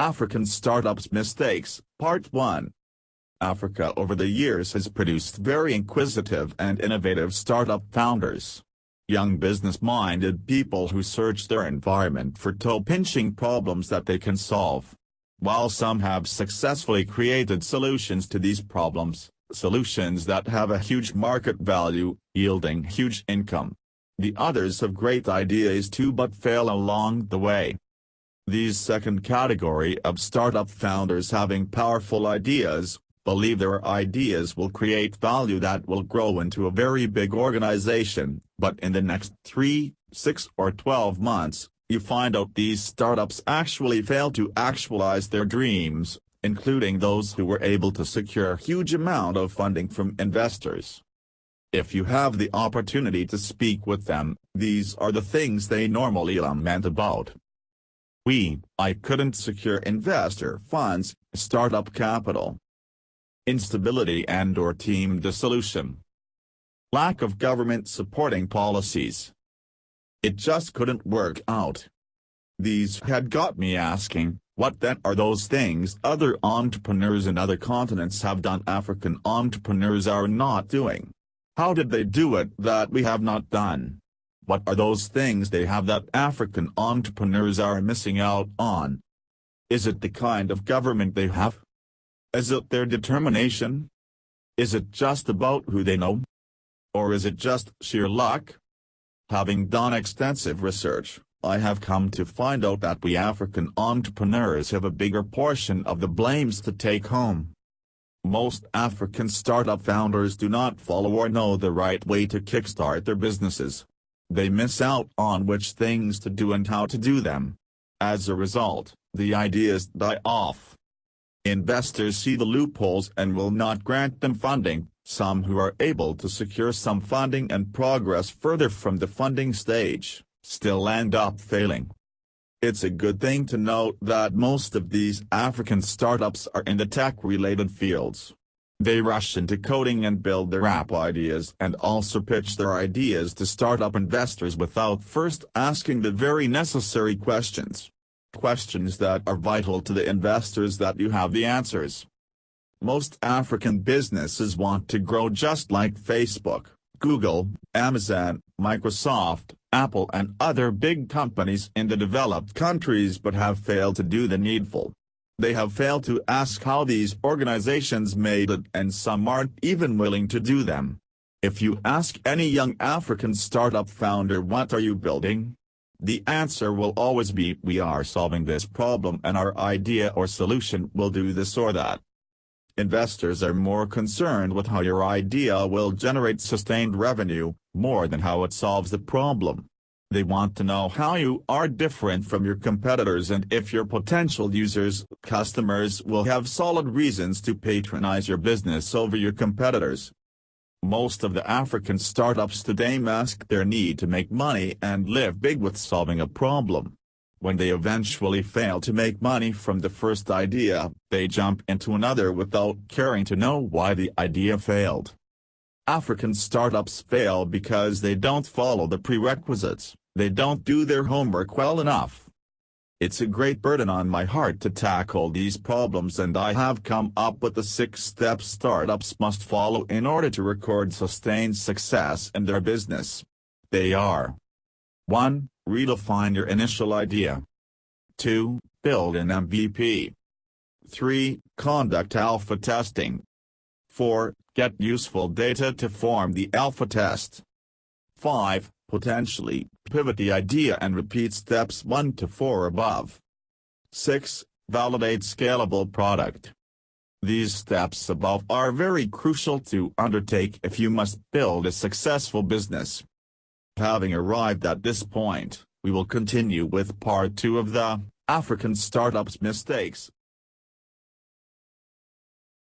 African Startups Mistakes, Part 1 Africa over the years has produced very inquisitive and innovative startup founders. Young business-minded people who search their environment for toe-pinching problems that they can solve. While some have successfully created solutions to these problems, solutions that have a huge market value, yielding huge income. The others have great ideas too but fail along the way. These second category of startup founders having powerful ideas, believe their ideas will create value that will grow into a very big organization, but in the next 3, 6 or 12 months, you find out these startups actually fail to actualize their dreams, including those who were able to secure a huge amount of funding from investors. If you have the opportunity to speak with them, these are the things they normally lament about. We, I couldn't secure investor funds, startup capital, instability and or team dissolution. Lack of government supporting policies. It just couldn't work out. These had got me asking, what then are those things other entrepreneurs in other continents have done African entrepreneurs are not doing? How did they do it that we have not done? What are those things they have that African entrepreneurs are missing out on? Is it the kind of government they have? Is it their determination? Is it just about who they know? Or is it just sheer luck? Having done extensive research, I have come to find out that we African entrepreneurs have a bigger portion of the blames to take home. Most African startup founders do not follow or know the right way to kickstart their businesses. They miss out on which things to do and how to do them. As a result, the ideas die off. Investors see the loopholes and will not grant them funding, some who are able to secure some funding and progress further from the funding stage, still end up failing. It's a good thing to note that most of these African startups are in the tech-related fields. They rush into coding and build their app ideas and also pitch their ideas to startup investors without first asking the very necessary questions questions that are vital to the investors that you have the answers. Most African businesses want to grow just like Facebook, Google, Amazon, Microsoft, Apple and other big companies in the developed countries but have failed to do the needful. They have failed to ask how these organizations made it and some aren't even willing to do them. If you ask any young African startup founder what are you building, the answer will always be we are solving this problem and our idea or solution will do this or that. Investors are more concerned with how your idea will generate sustained revenue, more than how it solves the problem. They want to know how you are different from your competitors and if your potential users, customers will have solid reasons to patronize your business over your competitors. Most of the African startups today mask their need to make money and live big with solving a problem. When they eventually fail to make money from the first idea, they jump into another without caring to know why the idea failed. African startups fail because they don't follow the prerequisites, they don't do their homework well enough. It's a great burden on my heart to tackle these problems and I have come up with the six steps startups must follow in order to record sustained success in their business. They are 1. Redefine your initial idea. 2. Build an MVP. 3. Conduct alpha testing. 4. Get useful data to form the alpha test. 5. Potentially, pivot the idea and repeat steps 1 to 4 above. 6. Validate scalable product. These steps above are very crucial to undertake if you must build a successful business. Having arrived at this point, we will continue with part 2 of the African Startups Mistakes